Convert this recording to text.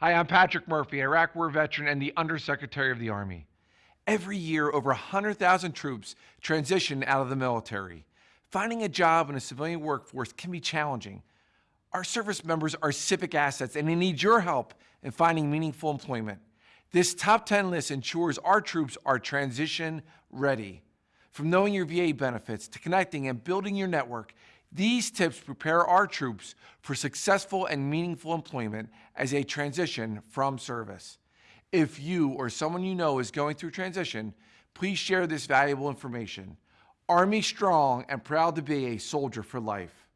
Hi, I'm Patrick Murphy, Iraq War veteran and the Undersecretary of the Army. Every year, over 100,000 troops transition out of the military. Finding a job in a civilian workforce can be challenging. Our service members are civic assets and they need your help in finding meaningful employment. This top 10 list ensures our troops are transition ready. From knowing your VA benefits to connecting and building your network, these tips prepare our troops for successful and meaningful employment as they transition from service. If you or someone you know is going through transition, please share this valuable information. Army strong and proud to be a soldier for life.